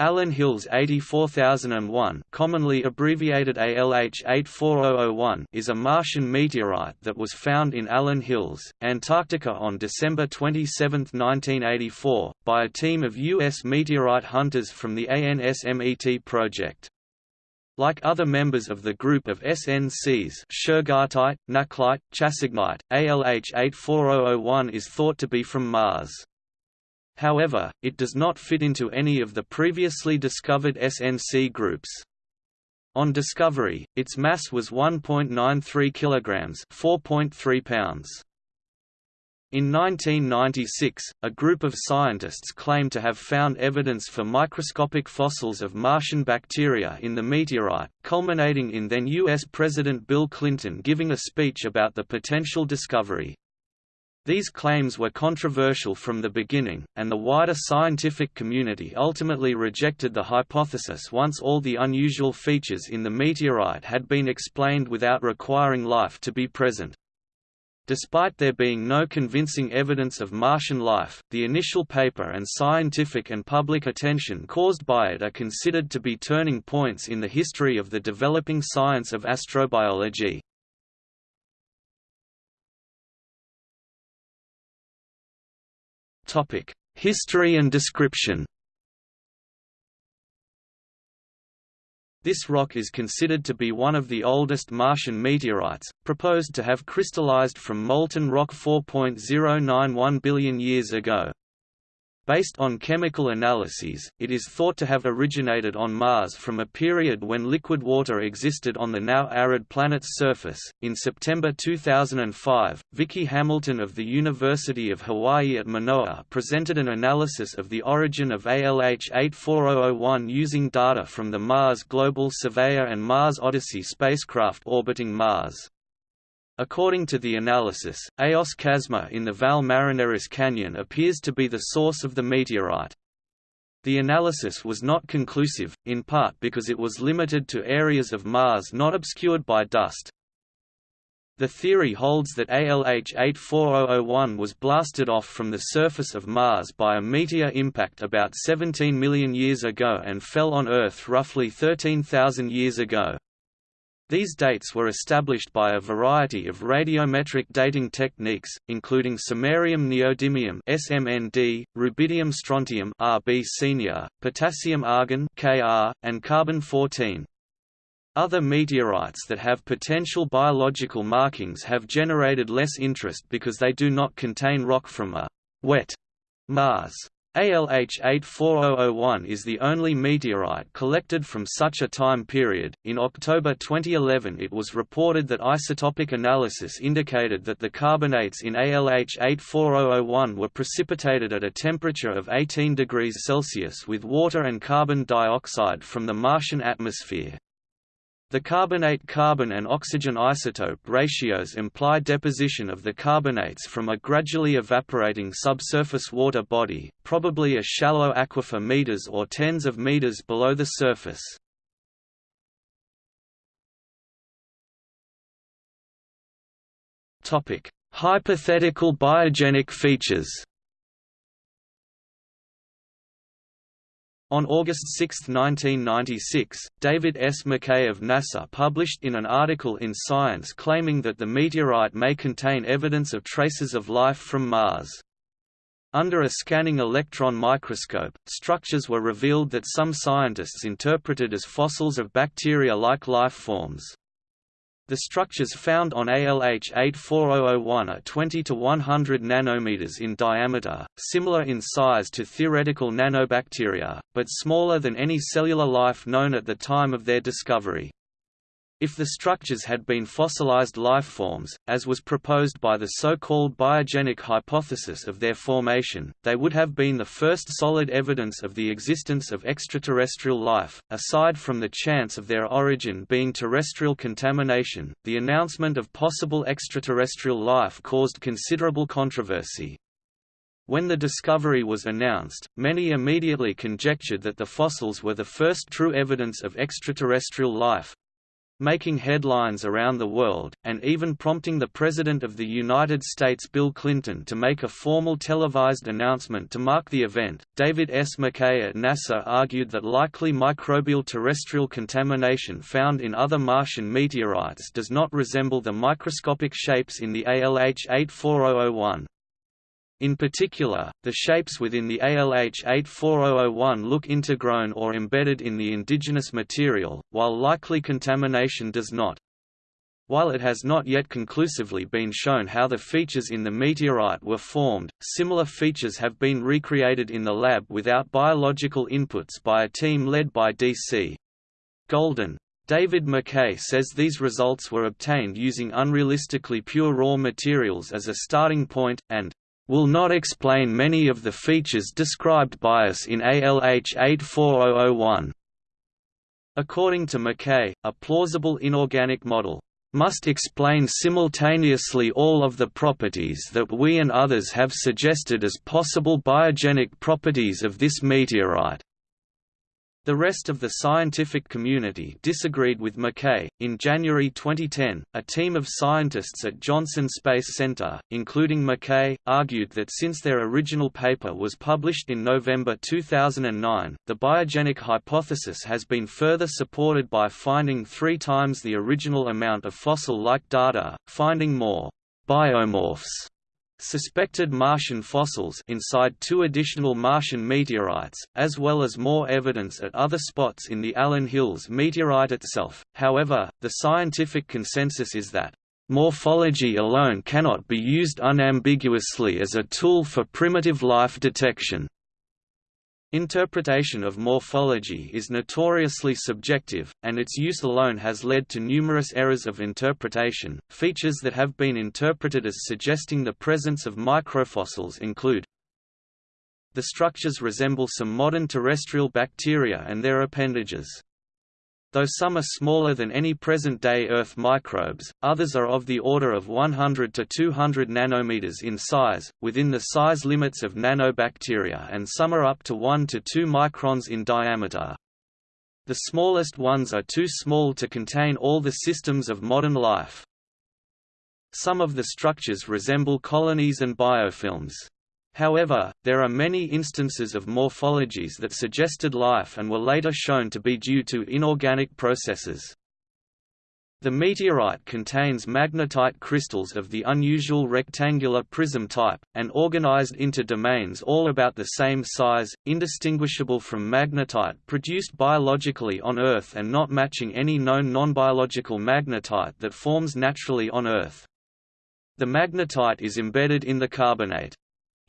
Allan Hills 84001 commonly abbreviated ALH 84001 is a Martian meteorite that was found in Allan Hills, Antarctica on December 27, 1984, by a team of U.S. meteorite hunters from the ANSMET project. Like other members of the group of SNCs Shergottite, Nakhlite, Chassignite, ALH 84001 is thought to be from Mars. However, it does not fit into any of the previously discovered SNC groups. On discovery, its mass was 1.93 kilograms, 4.3 pounds. In 1996, a group of scientists claimed to have found evidence for microscopic fossils of Martian bacteria in the meteorite, culminating in then U.S. President Bill Clinton giving a speech about the potential discovery. These claims were controversial from the beginning, and the wider scientific community ultimately rejected the hypothesis once all the unusual features in the meteorite had been explained without requiring life to be present. Despite there being no convincing evidence of Martian life, the initial paper and scientific and public attention caused by it are considered to be turning points in the history of the developing science of astrobiology. History and description. This rock is considered to be one of the oldest Martian meteorites, proposed to have crystallized from molten rock 4.091 billion years ago. Based on chemical analyses, it is thought to have originated on Mars from a period when liquid water existed on the now arid planet's surface. In September 2005, Vicki Hamilton of the University of Hawaii at Manoa presented an analysis of the origin of ALH 84001 using data from the Mars Global Surveyor and Mars Odyssey spacecraft orbiting Mars. According to the analysis, Eos Chasma in the Val Marineris Canyon appears to be the source of the meteorite. The analysis was not conclusive, in part because it was limited to areas of Mars not obscured by dust. The theory holds that ALH 84001 was blasted off from the surface of Mars by a meteor impact about 17 million years ago and fell on Earth roughly 13,000 years ago. These dates were established by a variety of radiometric dating techniques, including samarium neodymium (SMND), rubidium strontium (Rb senior), potassium argon (Kr), and carbon-14. Other meteorites that have potential biological markings have generated less interest because they do not contain rock from a wet Mars. ALH 84001 is the only meteorite collected from such a time period. In October 2011, it was reported that isotopic analysis indicated that the carbonates in ALH 84001 were precipitated at a temperature of 18 degrees Celsius with water and carbon dioxide from the Martian atmosphere. The carbonate-carbon and oxygen isotope ratios imply deposition of the carbonates from a gradually evaporating subsurface water body, probably a shallow aquifer meters or tens of meters below the surface. Hypothetical biogenic features On August 6, 1996, David S. McKay of NASA published in an article in Science claiming that the meteorite may contain evidence of traces of life from Mars. Under a scanning electron microscope, structures were revealed that some scientists interpreted as fossils of bacteria-like life forms. The structures found on ALH 84001 are 20 to 100 nanometers in diameter, similar in size to theoretical nanobacteria, but smaller than any cellular life known at the time of their discovery. If the structures had been fossilized lifeforms, as was proposed by the so-called biogenic hypothesis of their formation, they would have been the first solid evidence of the existence of extraterrestrial life. Aside from the chance of their origin being terrestrial contamination, the announcement of possible extraterrestrial life caused considerable controversy. When the discovery was announced, many immediately conjectured that the fossils were the first true evidence of extraterrestrial life, making headlines around the world, and even prompting the President of the United States Bill Clinton to make a formal televised announcement to mark the event. David S. McKay at NASA argued that likely microbial terrestrial contamination found in other Martian meteorites does not resemble the microscopic shapes in the ALH 84001. In particular, the shapes within the ALH 84001 look intergrown or embedded in the indigenous material, while likely contamination does not. While it has not yet conclusively been shown how the features in the meteorite were formed, similar features have been recreated in the lab without biological inputs by a team led by D.C. Golden. David McKay says these results were obtained using unrealistically pure raw materials as a starting point, and will not explain many of the features described by us in ALH 84001. According to McKay, a plausible inorganic model must explain simultaneously all of the properties that we and others have suggested as possible biogenic properties of this meteorite. The rest of the scientific community disagreed with McKay. In January 2010, a team of scientists at Johnson Space Center, including McKay, argued that since their original paper was published in November 2009, the biogenic hypothesis has been further supported by finding three times the original amount of fossil-like data, finding more biomorphs Suspected Martian fossils inside two additional Martian meteorites, as well as more evidence at other spots in the Allan Hills meteorite itself. However, the scientific consensus is that morphology alone cannot be used unambiguously as a tool for primitive life detection. Interpretation of morphology is notoriously subjective, and its use alone has led to numerous errors of interpretation. Features that have been interpreted as suggesting the presence of microfossils include the structures resemble some modern terrestrial bacteria and their appendages. Though some are smaller than any present-day Earth microbes, others are of the order of 100 to 200 nanometers in size, within the size limits of nanobacteria and some are up to 1 to 2 microns in diameter. The smallest ones are too small to contain all the systems of modern life. Some of the structures resemble colonies and biofilms. However, there are many instances of morphologies that suggested life and were later shown to be due to inorganic processes. The meteorite contains magnetite crystals of the unusual rectangular prism type, and organized into domains all about the same size, indistinguishable from magnetite produced biologically on Earth and not matching any known nonbiological magnetite that forms naturally on Earth. The magnetite is embedded in the carbonate.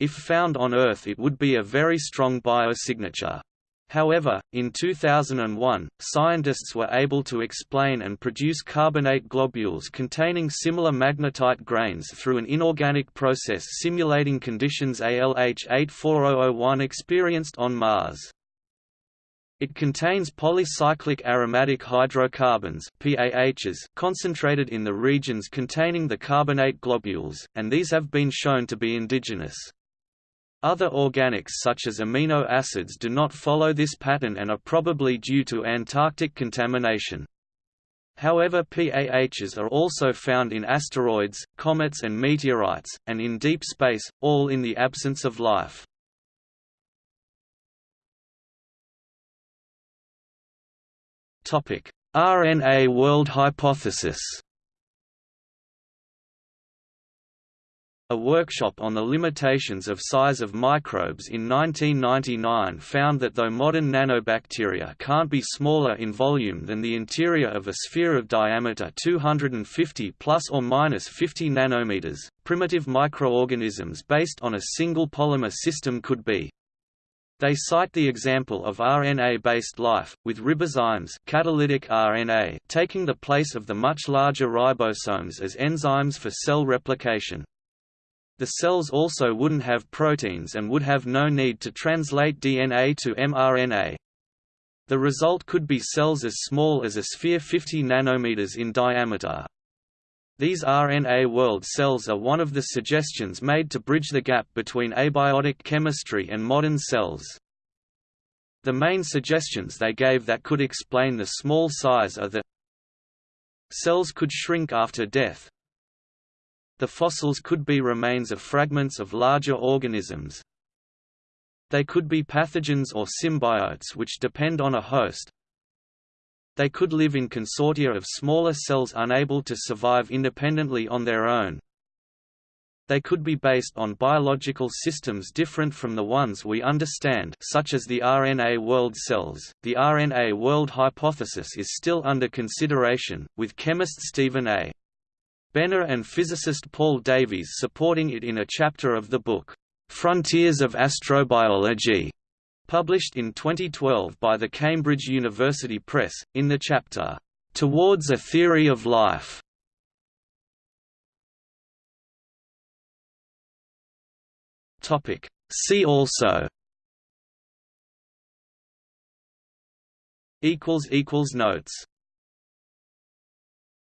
If found on Earth it would be a very strong biosignature. However, in 2001, scientists were able to explain and produce carbonate globules containing similar magnetite grains through an inorganic process simulating conditions ALH 84001 experienced on Mars. It contains polycyclic aromatic hydrocarbons PAHs concentrated in the regions containing the carbonate globules, and these have been shown to be indigenous. Other organics such as amino acids do not follow this pattern and are probably due to Antarctic contamination. However PAHs are also found in asteroids, comets and meteorites, and in deep space, all in the absence of life. RNA world hypothesis A workshop on the limitations of size of microbes in 1999 found that though modern nanobacteria can't be smaller in volume than the interior of a sphere of diameter 250 plus or minus 50 nanometers, primitive microorganisms based on a single polymer system could be. They cite the example of RNA-based life, with ribozymes catalytic RNA taking the place of the much larger ribosomes as enzymes for cell replication. The cells also wouldn't have proteins and would have no need to translate DNA to mRNA. The result could be cells as small as a sphere 50 nanometers in diameter. These RNA world cells are one of the suggestions made to bridge the gap between abiotic chemistry and modern cells. The main suggestions they gave that could explain the small size are that Cells could shrink after death. The fossils could be remains of fragments of larger organisms. They could be pathogens or symbiotes which depend on a host. They could live in consortia of smaller cells unable to survive independently on their own. They could be based on biological systems different from the ones we understand such as the RNA world cells. The RNA world hypothesis is still under consideration, with chemist Stephen A. Benner and physicist Paul Davies supporting it in a chapter of the book, Frontiers of Astrobiology, published in 2012 by the Cambridge University Press, in the chapter, Towards a Theory of Life. See also. Notes